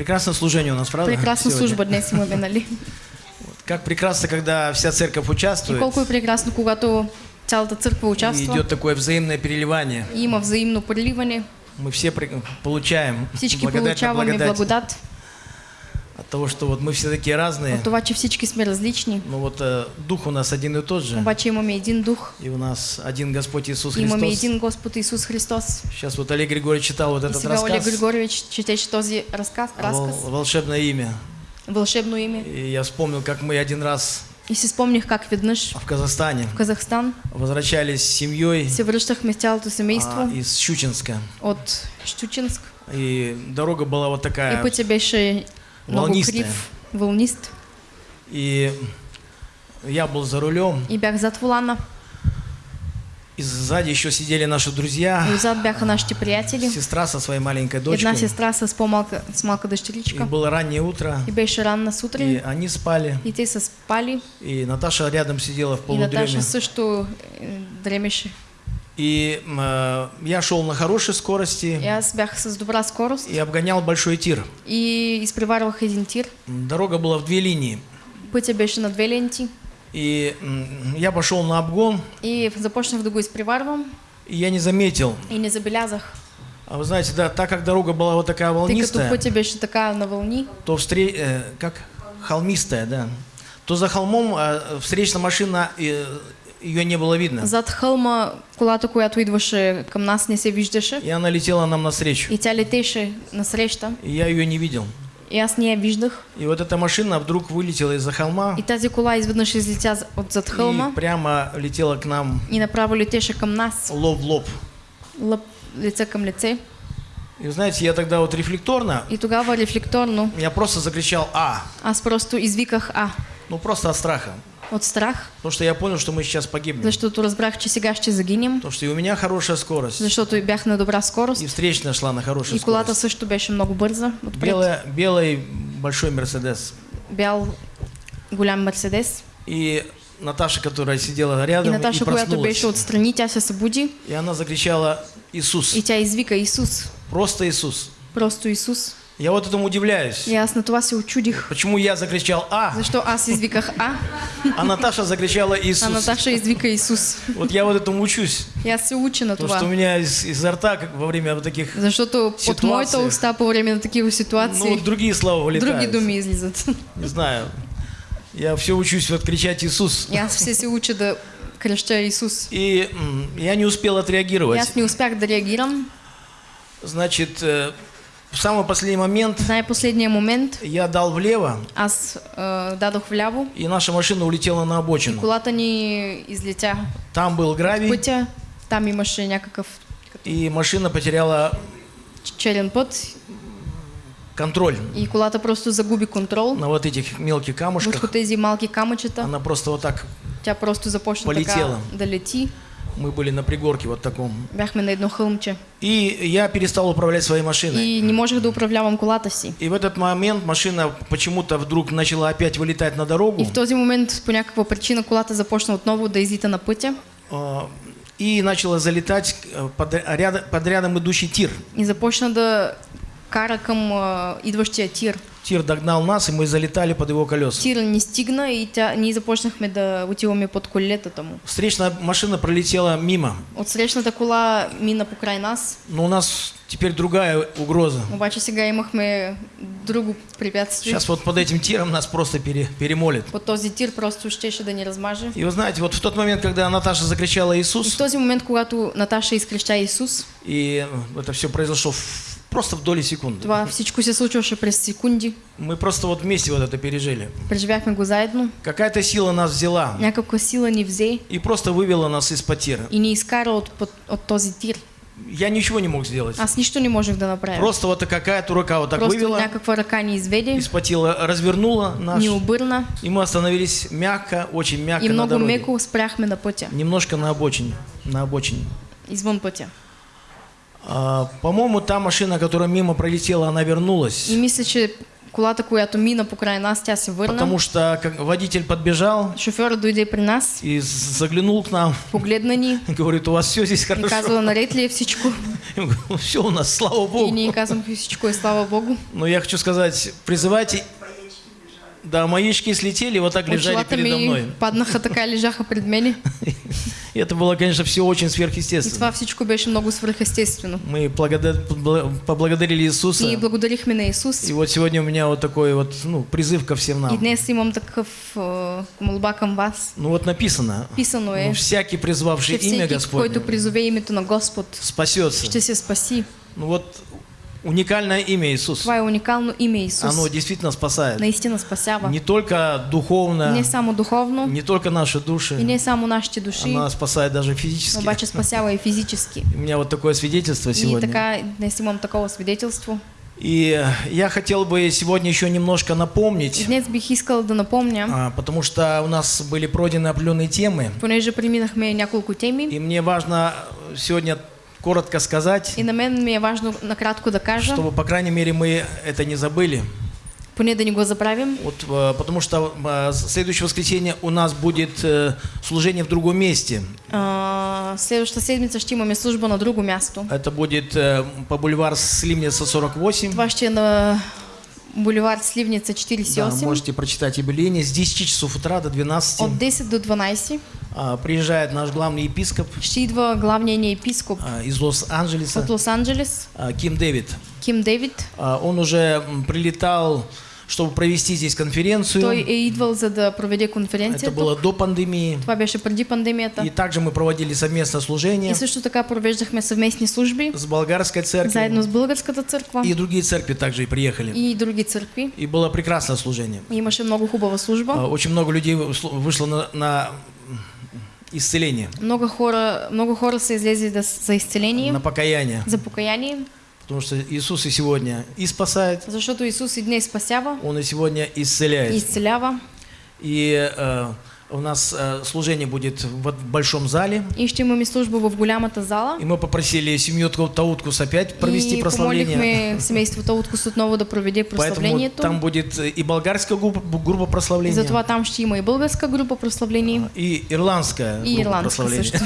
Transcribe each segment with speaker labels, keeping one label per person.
Speaker 1: Прекрасное служение у нас, правда?
Speaker 2: Прекрасна
Speaker 1: сегодня?
Speaker 2: служба днес имаме, нали?
Speaker 1: Как прекрасно, когда вся церковь
Speaker 2: И
Speaker 1: участвует.
Speaker 2: колко е прекрасно, когато цялата църква
Speaker 1: И
Speaker 2: участва
Speaker 1: идет такое взаимное переливание.
Speaker 2: и има взаимно преливане.
Speaker 1: Мы все при- получаем
Speaker 2: Всички
Speaker 1: благодать
Speaker 2: получаваме
Speaker 1: благодать
Speaker 2: благодат
Speaker 1: от того, что вот мы все такие разные.
Speaker 2: от това, че всички сме различни.
Speaker 1: Но вот э, дух у нас один и тот же.
Speaker 2: Обаче имаме един дух,
Speaker 1: И у нас один Господь Иисус
Speaker 2: имаме
Speaker 1: Христос.
Speaker 2: един Господ Исус Христос.
Speaker 1: Сейчас вот Олег Григорьевич читал вот
Speaker 2: И
Speaker 1: этот
Speaker 2: сега Олег
Speaker 1: рассказ.
Speaker 2: Григорьевич четеше този разказ,
Speaker 1: Вол-
Speaker 2: разказ,
Speaker 1: волшебное имя.
Speaker 2: вълшебно име.
Speaker 1: И я вспомнил, как мы один раз
Speaker 2: И си спомних как веднъж
Speaker 1: в Казахстане
Speaker 2: в Казахстан
Speaker 1: возвращались с семьей
Speaker 2: се връщахме с цялото семейство
Speaker 1: а, из Щучинска.
Speaker 2: от Щучинск.
Speaker 1: И дорога была вот
Speaker 2: И
Speaker 1: такая.
Speaker 2: пътя беше крив, вълнист.
Speaker 1: И я был за рулем.
Speaker 2: И бях зад волана.
Speaker 1: И сзади еще сидели наши друзья.
Speaker 2: И отзад бяха нашите приятели.
Speaker 1: Сестра со своей маленькой дочкой.
Speaker 2: сестра с по-малка, с малка
Speaker 1: И
Speaker 2: дъщеричка.
Speaker 1: было раннее утро.
Speaker 2: И беше ранна
Speaker 1: И
Speaker 2: сутрин.
Speaker 1: они спали.
Speaker 2: И те спали.
Speaker 1: И Наташа рядом сидела в
Speaker 2: И Наташа
Speaker 1: полудреме.
Speaker 2: също е, дремеше.
Speaker 1: И э, я шел на хорошей скорости
Speaker 2: аз бях с добра скорост.
Speaker 1: и обгонял большой тир.
Speaker 2: И изпреварвах един тир.
Speaker 1: Дорога была в две линии.
Speaker 2: Пътя беше на две ленти.
Speaker 1: И я пошел на обгон,
Speaker 2: И започнах да го изпреварвам.
Speaker 1: и я не заметил.
Speaker 2: И не забелязах.
Speaker 1: А вы знаете, да, так как дорога была вот такая волнистая,
Speaker 2: пътя беше така на вълни,
Speaker 1: то встре... э, как холмистая, да, то за холмом э, встречная машина, э, ее не было видно.
Speaker 2: зад хълма колата, която идваше към нас, не се виждаше.
Speaker 1: И она летела нам навстречу.
Speaker 2: И тя летеше насреща.
Speaker 1: И я ее не видел.
Speaker 2: И аз не я виждах.
Speaker 1: И вот эта машина вдруг вылетела из-за холма
Speaker 2: И тази кола изведнъж излетя от зад хълма
Speaker 1: и прямо летела к нам
Speaker 2: и направо летеше към нас.
Speaker 1: лоб в лоб.
Speaker 2: Лице към лице.
Speaker 1: И знаете, я тогда вот рефлекторно,
Speaker 2: И тогава рефлекторно
Speaker 1: я просто закричал «А!»,
Speaker 2: аз просто извиках А
Speaker 1: ну просто от страха.
Speaker 2: От страх,
Speaker 1: Потому что я понял, что мы сейчас погибнем.
Speaker 2: защото разбрах, че сега ще загинем,
Speaker 1: Потому что и у меня хорошая скорость,
Speaker 2: защото и бях на добра скорост
Speaker 1: и встречная шла на хорошей
Speaker 2: и колата
Speaker 1: скорости.
Speaker 2: също беше много бърза.
Speaker 1: Белая, белый большой Мерседес.
Speaker 2: Бял голям Мерседес.
Speaker 1: И Наташа, которая сидела
Speaker 2: И
Speaker 1: рядом,
Speaker 2: Наташа,
Speaker 1: и проснулась.
Speaker 2: беше отстрани, тя се събуди
Speaker 1: И она закричала «Иисус!»
Speaker 2: и тя извика Исус.
Speaker 1: Просто Иисус.
Speaker 2: Просто Исус.
Speaker 1: Я вот этому удивляюсь.
Speaker 2: На това се очудих.
Speaker 1: Почему я закричал «А!»,
Speaker 2: Защо аз извиках А,
Speaker 1: а Наташа закричала
Speaker 2: а
Speaker 1: «Иисус!»
Speaker 2: Наташа извика Исус.
Speaker 1: Вот я вот этому учусь.
Speaker 2: И аз се уча на
Speaker 1: Потому что у
Speaker 2: това.
Speaker 1: меня из, изо рта как во время вот таких,
Speaker 2: Защото от
Speaker 1: Ситуация.
Speaker 2: моята уста по време на такива
Speaker 1: ну,
Speaker 2: ситуации
Speaker 1: другие слова вылетают.
Speaker 2: други думи излизат.
Speaker 1: Не знаю. Я все учусь вот кричать «Иисус».
Speaker 2: Аз все се уча да креща Исус.
Speaker 1: И я не успел отреагировать.
Speaker 2: аз не успях да реагирам.
Speaker 1: Значит, э, в самый последний момент
Speaker 2: най-последния момент
Speaker 1: я дал влево,
Speaker 2: аз а, дадох вляво.
Speaker 1: и наша машина улетела на обочину.
Speaker 2: Колата ни излетя
Speaker 1: Там был гравий,
Speaker 2: пътя. Там имаше някакъв
Speaker 1: и машина потеряла
Speaker 2: черен път
Speaker 1: контроль
Speaker 2: и колата просто загуби контрол
Speaker 1: на вот этих мелких
Speaker 2: върху
Speaker 1: камушках.
Speaker 2: тези малки камъчета.
Speaker 1: Она просто вот так,
Speaker 2: Тя просто започна така
Speaker 1: Полетела.
Speaker 2: да лети.
Speaker 1: Мы были на пригорке вот таком.
Speaker 2: Бяхме на едно хълмче.
Speaker 1: И я перестал управлять своей машиной.
Speaker 2: И не можех да управлявам колата си.
Speaker 1: И в этот момент машина почему-то вдруг начала опять вылетать на
Speaker 2: И
Speaker 1: дорогу.
Speaker 2: в този момент по някаква причина колата започна отново да излита на пътя
Speaker 1: а, И начала залетать э, под, ряд- под рядом идущий тир.
Speaker 2: и започна да кара към а, идващия тир.
Speaker 1: Тир догнал нас, и мы залетали под его колеса.
Speaker 2: Тир ни стигна и тя, ние започнахме да отиваме под колелетата му.
Speaker 1: Встречная машина пролетела мимо.
Speaker 2: От срещната кола мина покрай нас,
Speaker 1: Но у нас теперь другая угроза.
Speaker 2: обаче сега имахме друго препятствие.
Speaker 1: Сейчас вот под этим тиром нас просто пере- перемолит.
Speaker 2: Под този тир просто щеше да ни размаже.
Speaker 1: И вы знаете, вот в тот момент, когда Наташа закричала
Speaker 2: И
Speaker 1: Иисус,
Speaker 2: в този момент, когато Наташа изкреща Исус,
Speaker 1: и это все произошло в- просто в доли секунды.
Speaker 2: това всичко се случваше през секунди.
Speaker 1: Мы просто вот вместе вот это пережили.
Speaker 2: Преживяхме го заедно.
Speaker 1: Какая-то сила нас взяла
Speaker 2: Някаква сила ни взе
Speaker 1: и просто вывела нас из-под тира.
Speaker 2: и ни изкара от, от, от този тир.
Speaker 1: Я ничего не мог сделать.
Speaker 2: Аз нищо не можех да направя.
Speaker 1: Просто вот какая-то рука вот так
Speaker 2: Просто
Speaker 1: вывела,
Speaker 2: някаква ръка ни изведе,
Speaker 1: из-под тела развернула нас,
Speaker 2: ни обърна
Speaker 1: и мы остановились мягко, очень мягко
Speaker 2: и
Speaker 1: на
Speaker 2: много
Speaker 1: дороге.
Speaker 2: меко спряхме на пътя,
Speaker 1: Немножко на обочине. На обочине.
Speaker 2: извън пътя.
Speaker 1: А, по-моему, та машина, которая мимо пролетела, она вернулась.
Speaker 2: И мисля, че Колата, която мина покрай нас, тя се върна.
Speaker 1: потому что водитель подбежал
Speaker 2: Шофьорът дойде при нас,
Speaker 1: и заглянул к нам,
Speaker 2: погледна ни
Speaker 1: говорит, у вас все здесь
Speaker 2: и
Speaker 1: хорошо.
Speaker 2: казва, наред ли е всичко?
Speaker 1: все у нас, слава
Speaker 2: И
Speaker 1: Богу.
Speaker 2: ние казваме, всичко е слава Богу.
Speaker 1: Но я хочу сказать, призывайте... Да, маячки слетели, вот так лежали передо мной.
Speaker 2: паднаха така и лежаха пред мене.
Speaker 1: И это было, конечно, все очень
Speaker 2: И
Speaker 1: сверхъестественно.
Speaker 2: това всичко беше много свръхестествено.
Speaker 1: Мы благода- побла- поблагодарили Иисуса.
Speaker 2: Ние благодарихме на Исус.
Speaker 1: И вот сегодня у меня вот такой вот, ну, призыв ко всем
Speaker 2: И
Speaker 1: нам.
Speaker 2: днес имам такъв а, молба към вас.
Speaker 1: Ну вот написано,
Speaker 2: Писано е,
Speaker 1: ну, всякий призвавший имя Господне
Speaker 2: който призове името на Господ,
Speaker 1: спасется.
Speaker 2: ще се спаси.
Speaker 1: Ну вот уникальное имя Иисус.
Speaker 2: Това е уникално име Исус.
Speaker 1: Оно действительно спасает.
Speaker 2: Наистина спасява.
Speaker 1: Не только духовно,
Speaker 2: Не само духовно
Speaker 1: не только наши
Speaker 2: и
Speaker 1: души,
Speaker 2: не само нашите души,
Speaker 1: она спасает даже физически.
Speaker 2: обаче спасява и физически.
Speaker 1: У меня вот такое свидетельство
Speaker 2: И
Speaker 1: сегодня.
Speaker 2: така днес имам такова свидетелство.
Speaker 1: И э, я хотел бы сегодня еще немножко
Speaker 2: И
Speaker 1: напомнить,
Speaker 2: днес бих искал да напомня,
Speaker 1: а, потому что у нас были пройдены определенные темы,
Speaker 2: понеже преминахме няколко теми
Speaker 1: и мне важно сегодня коротко сказать,
Speaker 2: и на мен ми е важно накратко да кажа,
Speaker 1: чтобы, по крайней мере, мы это не забыли.
Speaker 2: поне да не го забравим,
Speaker 1: Вот, э, потому что э, следующее воскресенье у нас будет э, служение в другом месте.
Speaker 2: А, следващата седмица ще имаме служба на друго място.
Speaker 1: Это будет по бульвар Слимница 48.
Speaker 2: Това ще на булевар Сливница
Speaker 1: Да,
Speaker 2: 48
Speaker 1: можете прочитать объявление. С 10 часов утра до 12
Speaker 2: от 10 до 12.
Speaker 1: А, приезжает наш главный епископ
Speaker 2: идва главният ни епископ
Speaker 1: из Лос-Анджелеса,
Speaker 2: от Лос-Анджелес,
Speaker 1: а, Ким Дэвид.
Speaker 2: Ким Дейвид.
Speaker 1: А, Он уже прилетал, чтобы провести здесь конференцию.
Speaker 2: Той идвал за да проведе
Speaker 1: Это
Speaker 2: конференция.
Speaker 1: было до пандемии.
Speaker 2: Това беше преди пандемията.
Speaker 1: И также мы проводили совместное служение
Speaker 2: И също така провеждахме съвместни служби
Speaker 1: с болгарской церковью.
Speaker 2: заедно с Българската църква
Speaker 1: И другие церкви также и приехали.
Speaker 2: и други църкви.
Speaker 1: И было прекрасное служение.
Speaker 2: И Имаше много хубава служба.
Speaker 1: Очень много людей вышло на, на исцеление,
Speaker 2: Много хора, много хора са излезли да, за изцеление,
Speaker 1: на покаяние.
Speaker 2: за покаяние,
Speaker 1: Потому что Иисус и сегодня и спасает,
Speaker 2: защото Исус и днес спасява
Speaker 1: Он и сегодня исцеляет.
Speaker 2: изцелява.
Speaker 1: И э, у нас э, служение будет в в большом зале.
Speaker 2: И ще имаме служба в голямата зала.
Speaker 1: И мы попросили семью Тау- Тауткус опять провести
Speaker 2: и
Speaker 1: прославление.
Speaker 2: помолихме семейството Откус отново да проведе
Speaker 1: Поэтому
Speaker 2: прославлението.
Speaker 1: там будет э, и болгарская группа, группа
Speaker 2: И
Speaker 1: прославления,
Speaker 2: затова там ще има и българска група прославление,
Speaker 1: и ирландская
Speaker 2: и
Speaker 1: группа
Speaker 2: ирландска
Speaker 1: прославления.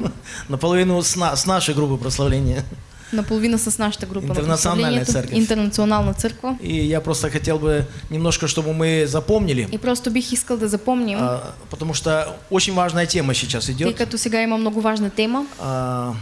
Speaker 1: Наполовину с, на- с нашей группы прославления.
Speaker 2: Наполовина с нашата група на
Speaker 1: Интернационална
Speaker 2: прославлението.
Speaker 1: църква.
Speaker 2: Интернационална църква.
Speaker 1: И я просто хотел бы немножко, чтобы мы запомнили,
Speaker 2: И просто бих искал да запомним,
Speaker 1: а, потому что очень важная тема сейчас идет.
Speaker 2: като сега има много важна тема.
Speaker 1: А,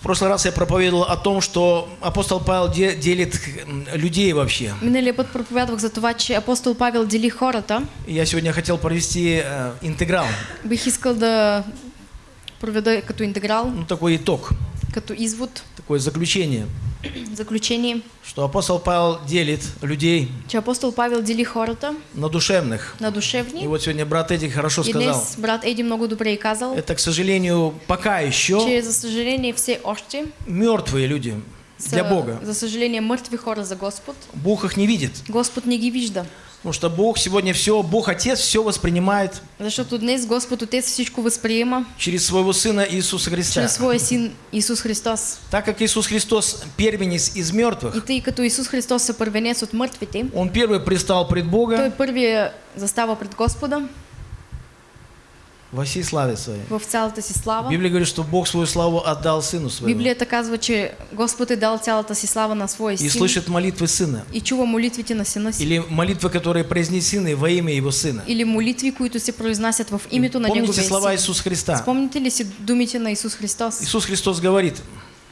Speaker 1: В прошлый раз я проповедовал о том, что апостол Павел де- делит людей вообще.
Speaker 2: Миналия път проповядвах за това, че апостол Павел дели хората.
Speaker 1: Я сегодня хотел провести э, интеграл,
Speaker 2: Бих искал да проведа като интеграл,
Speaker 1: ну такой итог,
Speaker 2: като извод,
Speaker 1: такое заключение,
Speaker 2: заключение,
Speaker 1: что апостол Павел делит людей
Speaker 2: че апостол Павел дели хората
Speaker 1: на душевных.
Speaker 2: на
Speaker 1: И
Speaker 2: душевни.
Speaker 1: вот сегодня брат Эдик хорошо
Speaker 2: И
Speaker 1: сказал,
Speaker 2: днес брат Еди много добре е казал,
Speaker 1: это, к сожалению, пока еще
Speaker 2: че за съжаление все още
Speaker 1: мертвые люди
Speaker 2: са,
Speaker 1: для Бога.
Speaker 2: за съжаление, мъртви хора за Господ.
Speaker 1: Бог их не видит.
Speaker 2: Господ не ги вижда.
Speaker 1: Потому что Бог сегодня все, Бог Отец все воспринимает
Speaker 2: Защото днес Господ Отец всичко възприема
Speaker 1: через своего Сына Иисуса Христа.
Speaker 2: чрез своя син Исус Христос.
Speaker 1: Так как Иисус Христос первенец из
Speaker 2: И
Speaker 1: мертвых,
Speaker 2: тъй като Исус Христос е първенец от мъртвите,
Speaker 1: Он первый пристал пред
Speaker 2: Той
Speaker 1: Бога
Speaker 2: първия застава пред Господа
Speaker 1: во всей славе Своей.
Speaker 2: в цялата си слава.
Speaker 1: Библия говорит, что Бог свою славу отдал Сыну Своему
Speaker 2: Библията казва, че Господ е дал цялата си слава на своя
Speaker 1: и
Speaker 2: син
Speaker 1: слышит молитвы Сына.
Speaker 2: и чува молитвите на сина си.
Speaker 1: Или молитвы, которые произнесены во имя Его Сына.
Speaker 2: Или молитви, които се произнасят в името на
Speaker 1: Помните
Speaker 2: Неговия
Speaker 1: слова
Speaker 2: син.
Speaker 1: Иисуса Христа?
Speaker 2: Спомните ли си думите на Исус Христос?
Speaker 1: Иисус Христос говорит,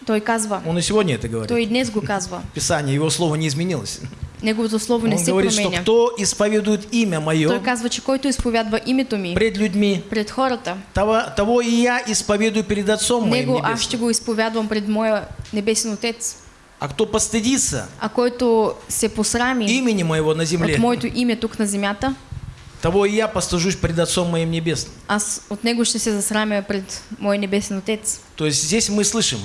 Speaker 2: Той казва,
Speaker 1: Он и сегодня это говорит.
Speaker 2: Той и днес го казва.
Speaker 1: Писание, Его Слово не изменилось.
Speaker 2: Неговото слово не
Speaker 1: Он
Speaker 2: се
Speaker 1: говорит, что
Speaker 2: променя.
Speaker 1: кто исповедует имя
Speaker 2: Той
Speaker 1: Мое
Speaker 2: казва, че който изповядва името ми
Speaker 1: пред людьми,
Speaker 2: пред хората,
Speaker 1: того, того и я исповедую перед Отцом Моим
Speaker 2: него аз ще го изповядвам пред моя небесен Отец.
Speaker 1: А кто постыдится
Speaker 2: А който се посрами
Speaker 1: имени Моего на земле,
Speaker 2: от моето име тук на земята,
Speaker 1: того и я постыжусь пред Отцом Моим Небесным.
Speaker 2: аз от него ще се засрамя пред мой небесен Отец.
Speaker 1: То есть здесь мы слышим,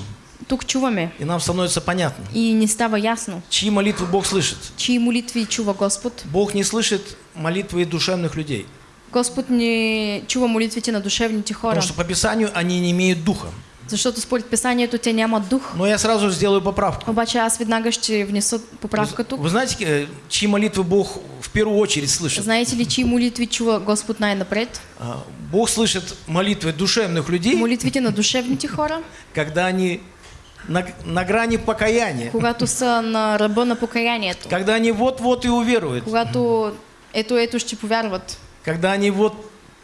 Speaker 2: Тук чуваме
Speaker 1: и нам становится понятно,
Speaker 2: и ни става ясно,
Speaker 1: чьи молитвы Бог слышит.
Speaker 2: чии молитви чува Господ.
Speaker 1: Бог не слышит молитвы душевных людей,
Speaker 2: Господ не чува молитвите на душевните хора,
Speaker 1: потому что по Писанию они не имеют духа.
Speaker 2: Защото според писанието те нямат дух.
Speaker 1: Но я сразу сделаю поправку.
Speaker 2: Обаче аз веднага ще внеса поправка тук.
Speaker 1: Вы знаете, э, чьи молитвы Бог в первую очередь слышит?
Speaker 2: Знаете ли, чьи молитви чува Господ най-напред?
Speaker 1: А, Бог слышит молитвы душевных людей,
Speaker 2: Молитвите на душевните хора,
Speaker 1: когда они на, на грани покаяния,
Speaker 2: когато са на ръба на покаянието.
Speaker 1: когда они вот-вот и уверуют,
Speaker 2: Когато ето, ето ще повярват.
Speaker 1: когда они вот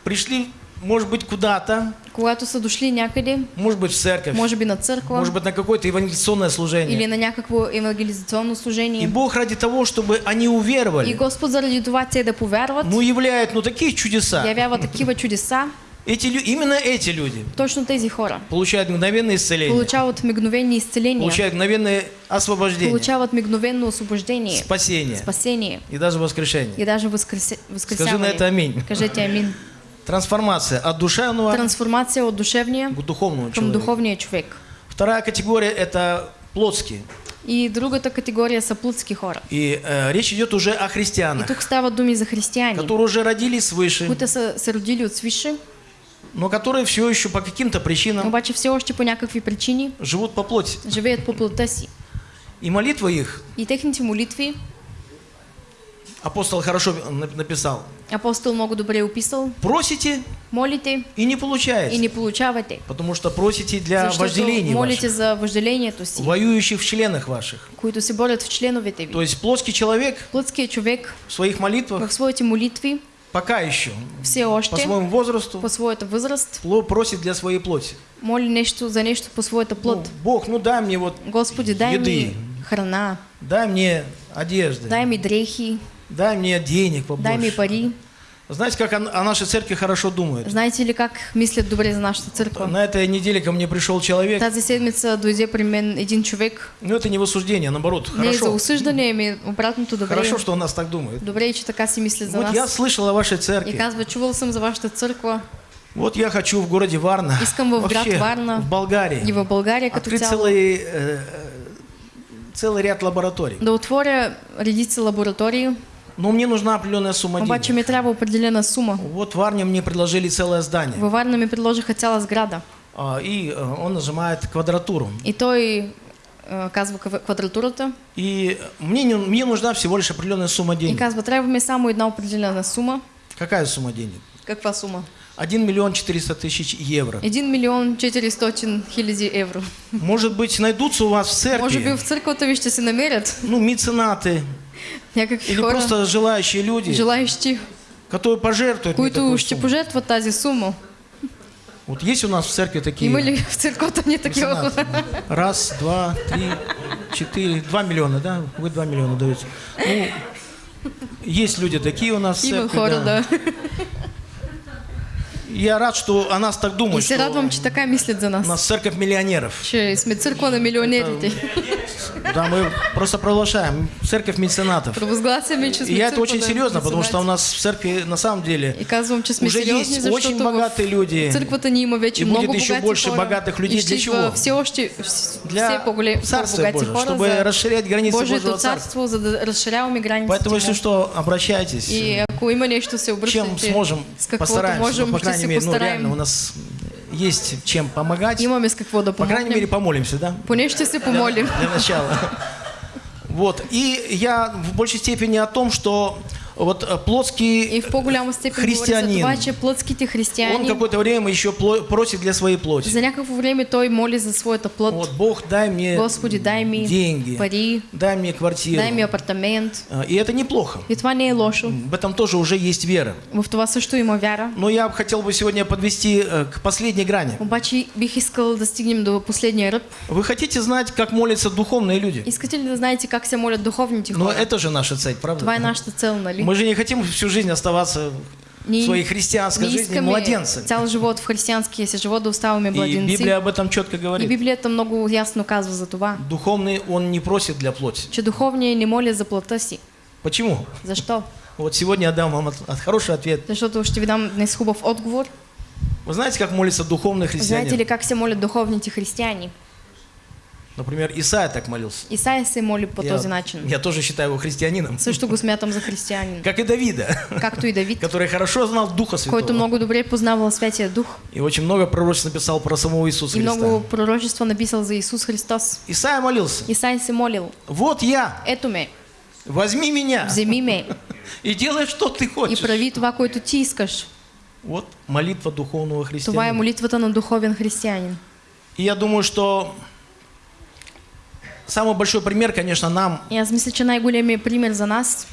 Speaker 1: пришли, может быть, куда-то,
Speaker 2: Когато са дошли някъде,
Speaker 1: может быть, в церковь,
Speaker 2: може би на църква,
Speaker 1: может быть, на какое-то евангелизационное
Speaker 2: или
Speaker 1: служение.
Speaker 2: на някакво евангелизационно
Speaker 1: И
Speaker 2: служение.
Speaker 1: Бог ради того, чтобы они
Speaker 2: И
Speaker 1: уверовали,
Speaker 2: Господ заради това те да повярват,
Speaker 1: ну, являет, ну, такие чудеса.
Speaker 2: явява такива чудеса,
Speaker 1: Эти, именно эти люди
Speaker 2: точно тези хора
Speaker 1: получают мгновенное исцеление,
Speaker 2: получават мигновени изцеления,
Speaker 1: получают мгновенное освобождение,
Speaker 2: получават мигновенно освобождение,
Speaker 1: спасение
Speaker 2: спасение
Speaker 1: и даже воскрешение.
Speaker 2: и даже възкресе-
Speaker 1: Скажи на это аминь.
Speaker 2: Кажете амин.
Speaker 1: Трансформация от душевного
Speaker 2: Трансформация от душевния
Speaker 1: к духовному
Speaker 2: към
Speaker 1: человеку.
Speaker 2: духовния човек.
Speaker 1: Вторая категория – это плотские.
Speaker 2: И другата категория са плътски хора.
Speaker 1: И э, речь идет уже о
Speaker 2: И
Speaker 1: христианах,
Speaker 2: тук става думи за християни,
Speaker 1: которые уже родились свыше,
Speaker 2: които са се родили от свише,
Speaker 1: но которые все еще по каким-то причинам
Speaker 2: обаче все още по някакви причини
Speaker 1: живут по плоти.
Speaker 2: живеят по плътта си.
Speaker 1: И молитва их,
Speaker 2: И техните молитви
Speaker 1: апостол хорошо на- написал,
Speaker 2: апостол много добре описал.
Speaker 1: просите
Speaker 2: Молите
Speaker 1: и не
Speaker 2: и
Speaker 1: получаете,
Speaker 2: не получавате.
Speaker 1: потому что просите для
Speaker 2: Защото
Speaker 1: вожделений
Speaker 2: молите
Speaker 1: ваших,
Speaker 2: за въжделението си,
Speaker 1: воюющих в членах ваших.
Speaker 2: които се борят в членовете ви.
Speaker 1: То есть плотский человек
Speaker 2: Плътският човек
Speaker 1: в своих молитвах
Speaker 2: в своите молитви
Speaker 1: пока еще
Speaker 2: все
Speaker 1: по
Speaker 2: още
Speaker 1: своему возрасту
Speaker 2: по своята възраст
Speaker 1: пло- просит для своей плоти.
Speaker 2: моли нещо за нещо по своята
Speaker 1: Ну,
Speaker 2: плът.
Speaker 1: Бог, ну дай мне вот,
Speaker 2: Господи, дай
Speaker 1: еды.
Speaker 2: ми храна,
Speaker 1: дай мне одежды,
Speaker 2: дай ми дрехи,
Speaker 1: дай мне денег
Speaker 2: дай ми
Speaker 1: побольше.
Speaker 2: пари.
Speaker 1: Знаете, как о, о нашей церкви хорошо думают?
Speaker 2: Знаете ли как мислят добре за нашата църква?
Speaker 1: На этой неделе ко мне пришел человек,
Speaker 2: Тази седмица дойде при мен един човек.
Speaker 1: ну это не в осуждение, наоборот,
Speaker 2: Не е за
Speaker 1: хорошо.
Speaker 2: осъждане, ами обратното добре.
Speaker 1: Хорошо, что о нас так думают.
Speaker 2: Добре че така си мислят за
Speaker 1: Вот я
Speaker 2: нас.
Speaker 1: слышал о вашей
Speaker 2: И
Speaker 1: церкви.
Speaker 2: казва, чувал съм за вашата църква
Speaker 1: Вот я хочу в городе Варна,
Speaker 2: Искам в град
Speaker 1: вообще
Speaker 2: Варна
Speaker 1: в Болгарии,
Speaker 2: и в България като
Speaker 1: открыть
Speaker 2: цяло
Speaker 1: целый, э, целый ряд лабораторий.
Speaker 2: да отворя редица лаборатории,
Speaker 1: Но мне нужна определенная сумма
Speaker 2: обаче
Speaker 1: денег.
Speaker 2: ми трябва определена сума.
Speaker 1: Вот в Варне мне предложили целое здание.
Speaker 2: Във Варна ми предложиха цяла сграда.
Speaker 1: А, И э, он нажимает квадратуру.
Speaker 2: И той а, казва ква- квадратурата
Speaker 1: И мне, не- мне нужна всего лишь определенная сумма
Speaker 2: и
Speaker 1: денег.
Speaker 2: казва, трябва ми само една определена сума.
Speaker 1: Какая сумма денег?
Speaker 2: Каква сума?
Speaker 1: 1 миллион 400 тысяч евро.
Speaker 2: 1 милион 400 хиляди евро.
Speaker 1: Может быть, найдутся у вас в церкви,
Speaker 2: в църквата ви ще се намерят
Speaker 1: ну, меценаты
Speaker 2: някакви
Speaker 1: или
Speaker 2: хора,
Speaker 1: просто желающие люди,
Speaker 2: желаещи,
Speaker 1: которые пожертвуют такую
Speaker 2: ще
Speaker 1: сумму.
Speaker 2: пожертват тази сума.
Speaker 1: Вот есть у нас в церкви такие
Speaker 2: Има ли в ни такива
Speaker 1: меценаты?
Speaker 2: хора?
Speaker 1: Раз, два, три, четыре, два миллиона, да? Вы два миллиона даете. Ну, есть люди такие у нас в церкви,
Speaker 2: хора,
Speaker 1: да.
Speaker 2: да.
Speaker 1: Я рад, что о нас так
Speaker 2: И
Speaker 1: думают,
Speaker 2: се
Speaker 1: что
Speaker 2: радвам, че така мислят за
Speaker 1: у
Speaker 2: нас.
Speaker 1: нас церковь миллионеров.
Speaker 2: Че сме църква на милионерите.
Speaker 1: Да, мы просто провозглашаем церковь меценатов.
Speaker 2: Провъзгласяме, че
Speaker 1: И
Speaker 2: сме
Speaker 1: я это очень серьезно, потому что у нас в церкви на самом деле
Speaker 2: И казвам, че сме
Speaker 1: уже
Speaker 2: сериозни,
Speaker 1: есть очень богатые люди.
Speaker 2: църквата ни има вече
Speaker 1: И
Speaker 2: много
Speaker 1: будет еще больше
Speaker 2: хора.
Speaker 1: богатых людей.
Speaker 2: И
Speaker 1: Для чего?
Speaker 2: все още все
Speaker 1: Для
Speaker 2: по-богати
Speaker 1: Божьего, чтобы расширять границы Божьего Царства.
Speaker 2: царство, за да разширяваме границите
Speaker 1: Поэтому, если что, обращайтесь.
Speaker 2: И ако има нещо, се
Speaker 1: Чем сможем, постараемся.
Speaker 2: можем,
Speaker 1: по крайней мере, ну, реально у нас есть чем помогать.
Speaker 2: Имаме с какво да
Speaker 1: По крайней мере, помолимся, да?
Speaker 2: Поне ще се помолим.
Speaker 1: Для начала. Вот. И я в большей степени о том, что вот э, плотский
Speaker 2: И в по-голяма степен говори за
Speaker 1: християнин,
Speaker 2: това, че плътските
Speaker 1: он какое-то время еще просит для своей плоти.
Speaker 2: за някакво време той моли за своята плът.
Speaker 1: Вот, Бог, дай мне
Speaker 2: Господи, дай ми
Speaker 1: деньги,
Speaker 2: пари,
Speaker 1: дай мне квартиру.
Speaker 2: дай ми апартамент.
Speaker 1: А, И это неплохо.
Speaker 2: И това не е лошо.
Speaker 1: В этом тоже уже есть вера.
Speaker 2: В това също има вяра.
Speaker 1: Но я хотел бы сегодня подвести э, к последней грани.
Speaker 2: Обаче бих искал да стигнем до последния ръб.
Speaker 1: Вы хотите знать, как молятся духовные люди?
Speaker 2: Искате ли да знаете как се молят духовните
Speaker 1: Но это же наша цель, правда?
Speaker 2: Това е нашата цел, нали?
Speaker 1: Мы же не хотим всю жизнь оставаться в своей христианской жизни младенцами.
Speaker 2: цял живот в християнския си живот да оставаме
Speaker 1: И
Speaker 2: младенци.
Speaker 1: Библия об этом четко
Speaker 2: И
Speaker 1: говорит.
Speaker 2: Библията много ясно казва за това,
Speaker 1: Духовный он не просит для плоти.
Speaker 2: че духовният не моля за плътта си.
Speaker 1: Почему?
Speaker 2: Защо?
Speaker 1: Вот сегодня я дам вам от- от хороший ответ.
Speaker 2: Защото ще ви дам днес хубав отговор.
Speaker 1: Вы знаете, как молится духовный
Speaker 2: Знаете ли
Speaker 1: христианин?
Speaker 2: как се молят духовните християни?
Speaker 1: Например, Исаия так молился.
Speaker 2: Исаия се моли по
Speaker 1: я,
Speaker 2: този начин.
Speaker 1: я тоже считаю его христианином.
Speaker 2: Също го смятам за християнин.
Speaker 1: Как и Давида,
Speaker 2: Както и Давид,
Speaker 1: который хорошо знал Духа Святого.
Speaker 2: който много добре познавал Святия Дух
Speaker 1: И очень много пророчеств написал про самого Иисуса
Speaker 2: и
Speaker 1: Христа.
Speaker 2: много пророчества написал за Исус Христос.
Speaker 1: Исаия молился.
Speaker 2: Исаия се молил,
Speaker 1: Вот я,
Speaker 2: ето ме,
Speaker 1: возьми меня
Speaker 2: вземи ме
Speaker 1: и делай, что ты
Speaker 2: и
Speaker 1: хочешь.
Speaker 2: прави това, което ти искаш.
Speaker 1: Вот молитва духовного
Speaker 2: Това е
Speaker 1: христианина.
Speaker 2: молитвата на духовен християнин.
Speaker 1: И я думаю, что самый большой пример, конечно, нам
Speaker 2: аз мисля, че най-големият пример за нас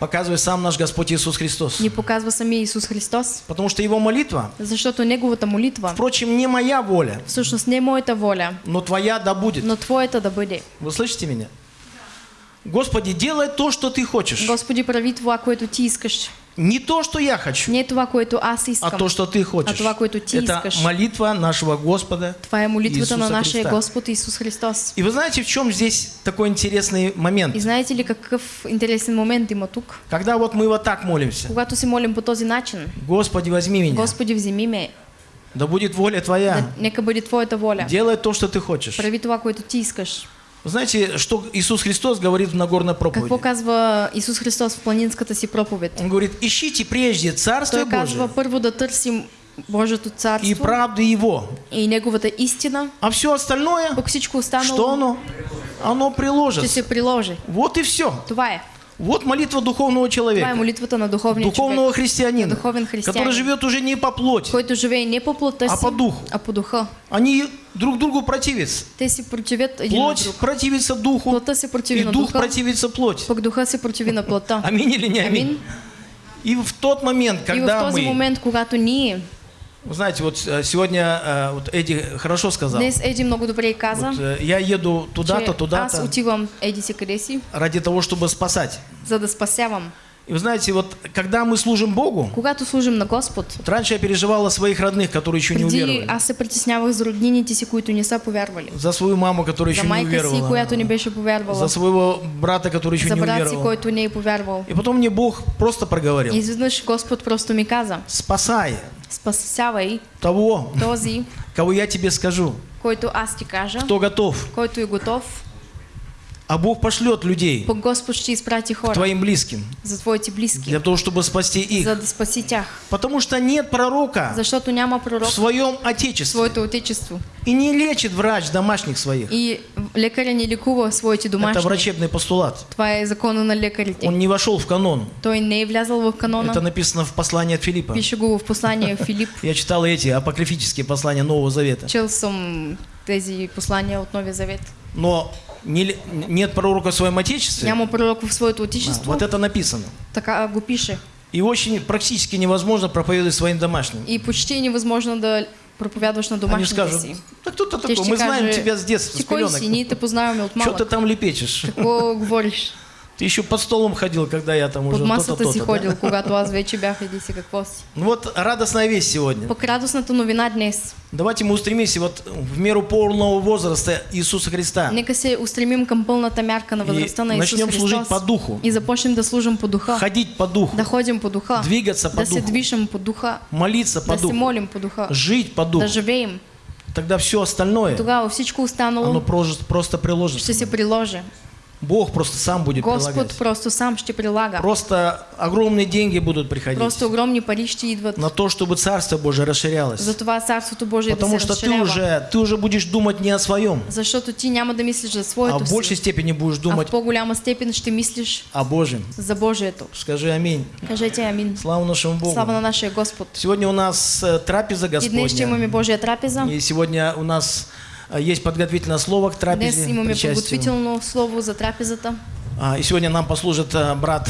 Speaker 1: показывает сам наш Господь Иисус Христос.
Speaker 2: ни показва самия Исус Христос,
Speaker 1: Потому что Его молитва,
Speaker 2: защото Неговата молитва
Speaker 1: впрочем, не моя воля,
Speaker 2: всъщност не е моята воля,
Speaker 1: но Твоя да будет.
Speaker 2: но Твоята да бъде.
Speaker 1: Вы слышите меня? Господи, делай то, что Ты хочешь.
Speaker 2: Господи, прави това, което ти искаш.
Speaker 1: Не то, что я хочу,
Speaker 2: Не това, което аз
Speaker 1: а
Speaker 2: искам.
Speaker 1: то, что Ты хочешь.
Speaker 2: А това, което Ти
Speaker 1: Это
Speaker 2: искаш.
Speaker 1: молитва нашего Господа.
Speaker 2: Това е молитвата на нашия
Speaker 1: Христа.
Speaker 2: Господ Исус Христос.
Speaker 1: И вы знаете, в чем здесь такой интересный момент?
Speaker 2: И знаете ли какъв интересен момент има тук?
Speaker 1: Когда вот мы вот так молимся.
Speaker 2: Когато се молим по този начин,
Speaker 1: Господи, возьми меня.
Speaker 2: Господи, вземи ме,
Speaker 1: Да будет воля Твоя.
Speaker 2: да, нека бъде Твоята воля.
Speaker 1: Делай то, что Ты хочешь.
Speaker 2: Прави това, което ти искаш.
Speaker 1: Знаете, что Иисус Христос говорит в Нагорной проповеди?
Speaker 2: казва Исус Христос в планинската си проповед?
Speaker 1: Он говорит, ищите прежде Царство
Speaker 2: Той
Speaker 1: Божие
Speaker 2: казва първо да търсим Божието
Speaker 1: и
Speaker 2: царство
Speaker 1: правду Его.
Speaker 2: и Неговата истина,
Speaker 1: А все остальное,
Speaker 2: пък всичко
Speaker 1: что
Speaker 2: останало
Speaker 1: оно? Оно
Speaker 2: ще
Speaker 1: приложится.
Speaker 2: се приложи.
Speaker 1: Вот и все.
Speaker 2: Това е.
Speaker 1: Вот молитва духовного человека,
Speaker 2: молитвата на духовния
Speaker 1: духовного
Speaker 2: човек,
Speaker 1: христианина,
Speaker 2: на духовен
Speaker 1: который
Speaker 2: християнин,
Speaker 1: живет уже не по плоти.
Speaker 2: който живее не по плътта
Speaker 1: А по духу.
Speaker 2: а по духа.
Speaker 1: Они друг другу противятся.
Speaker 2: Те си противят един
Speaker 1: Плоть
Speaker 2: друг.
Speaker 1: противится духу,
Speaker 2: Плътта се противи
Speaker 1: и
Speaker 2: на
Speaker 1: дух
Speaker 2: духа,
Speaker 1: противится плоти.
Speaker 2: пък духа се противи на плътта.
Speaker 1: Аминь или не аминь?
Speaker 2: Амин.
Speaker 1: И в тот момент,
Speaker 2: И в
Speaker 1: когда
Speaker 2: този
Speaker 1: мы...
Speaker 2: момент, когато ние,
Speaker 1: Вы знаете, вот э, сегодня э, вот Эдди хорошо сказал.
Speaker 2: днес Еди много добре и каза,
Speaker 1: Вот, э, я еду туда-то,
Speaker 2: че аз
Speaker 1: туда-то,
Speaker 2: отивам еди си къде си,
Speaker 1: ради того, чтобы спасать.
Speaker 2: за да спасявам.
Speaker 1: И вы знаете, вот когда мы служим Богу,
Speaker 2: Когато служим на Господ,
Speaker 1: вот раньше я переживал о своих родных, которые еще не уверовали.
Speaker 2: аз се притеснявах за роднините си, които не са повярвали.
Speaker 1: За свою маму, которая
Speaker 2: За
Speaker 1: еще не
Speaker 2: майка си,
Speaker 1: уверовала.
Speaker 2: която не беше повярвала.
Speaker 1: За своего брата, который еще
Speaker 2: За
Speaker 1: не
Speaker 2: брат си,
Speaker 1: уверовал.
Speaker 2: който не е повярвал.
Speaker 1: И потом мне Бог просто
Speaker 2: И
Speaker 1: проговорил.
Speaker 2: изведнъж Господ просто ми каза,
Speaker 1: Спасай
Speaker 2: спасявай
Speaker 1: того,
Speaker 2: този,
Speaker 1: кого я тебе скажу,
Speaker 2: който аз ти кажа,
Speaker 1: кто готов.
Speaker 2: който е готов,
Speaker 1: А Бог пошлет людей
Speaker 2: пък Господ ще изпрати
Speaker 1: к
Speaker 2: хора
Speaker 1: твоим близким,
Speaker 2: за твоите близки,
Speaker 1: для того, чтобы спасти их.
Speaker 2: за да спаси тях.
Speaker 1: Потому что нет пророка
Speaker 2: няма
Speaker 1: в
Speaker 2: пророк в
Speaker 1: своем отечестве.
Speaker 2: своето отечество.
Speaker 1: И не лечит врач домашних своих.
Speaker 2: И лекаря не лекува своите
Speaker 1: Это
Speaker 2: домашни.
Speaker 1: врачебный постулат.
Speaker 2: Това е закона на лекарите.
Speaker 1: Он не вошел в канон.
Speaker 2: Той не е влязъл в канона.
Speaker 1: Это написано в послании от Филиппа.
Speaker 2: Пише го в послание Филип.
Speaker 1: Я читал эти апокрифические послания Нового Завета.
Speaker 2: Чел съм тези послания от Новия Завет.
Speaker 1: Но не нет пророка в своем отечестве.
Speaker 2: Няма пророк в своето
Speaker 1: А,
Speaker 2: отечество.
Speaker 1: вот это написано.
Speaker 2: Така го пише.
Speaker 1: И очень практически невозможно проповедовать своим домашним.
Speaker 2: И почти е невъзможно да проповядваш на
Speaker 1: Они
Speaker 2: домашните
Speaker 1: скажут,
Speaker 2: си.
Speaker 1: да кто ты такой? Мы знаем тебя с детства,
Speaker 2: Ти
Speaker 1: с
Speaker 2: кой си? Ние
Speaker 1: пеленок.
Speaker 2: те познаваме от
Speaker 1: Что ты там лепечешь?
Speaker 2: Какво говориш?
Speaker 1: Ты еще под столом ходил, когда я там уже
Speaker 2: Под
Speaker 1: то-то, то-то,
Speaker 2: ходил,
Speaker 1: да?
Speaker 2: когато аз вече бях еди си какво си.
Speaker 1: Ну вот радостная весть сегодня.
Speaker 2: Пък радостната новина днес.
Speaker 1: Давайте мы устремимся вот в меру полного возраста Иисуса Христа.
Speaker 2: Нека се устремим към пълната мярка на възрастта на Исус
Speaker 1: начнем служить по духу.
Speaker 2: И започнем да служим по духа.
Speaker 1: Ходить по духу.
Speaker 2: Да ходим по духа.
Speaker 1: Двигаться по
Speaker 2: Да се
Speaker 1: духу.
Speaker 2: движим по духа.
Speaker 1: Молиться по
Speaker 2: Да се
Speaker 1: духу.
Speaker 2: молим по духа.
Speaker 1: Жить по духу.
Speaker 2: Да живеем.
Speaker 1: Тогда все остальное,
Speaker 2: Тогава всичко
Speaker 1: оно
Speaker 2: останало
Speaker 1: просто, просто приложится.
Speaker 2: ще се приложи.
Speaker 1: Бог просто сам будет
Speaker 2: Господ
Speaker 1: прилагать.
Speaker 2: просто сам ще прилага.
Speaker 1: Просто огромные деньги будут приходить
Speaker 2: Просто огромни пари ще идват.
Speaker 1: на то, чтобы Царство Божие расширялось.
Speaker 2: Затова Царството Божие
Speaker 1: Потому что ты уже, ты уже будешь думать не о своем,
Speaker 2: Защото ти няма да мислиш за
Speaker 1: а
Speaker 2: своето
Speaker 1: в большей степени будешь
Speaker 2: а в
Speaker 1: думать
Speaker 2: по-голяма степен ще мислиш
Speaker 1: о Божьем.
Speaker 2: за Божието.
Speaker 1: Скажи аминь.
Speaker 2: Кажете амин.
Speaker 1: Слава нашему Богу.
Speaker 2: Слава на нашия Господ.
Speaker 1: Сегодня у нас э, трапеза Господня. И сегодня у нас есть подготовительное слово к
Speaker 2: Днес
Speaker 1: трапезе.
Speaker 2: имаме
Speaker 1: причастию.
Speaker 2: подготвително слово за трапезата.
Speaker 1: А, И сегодня нам послужит э, брат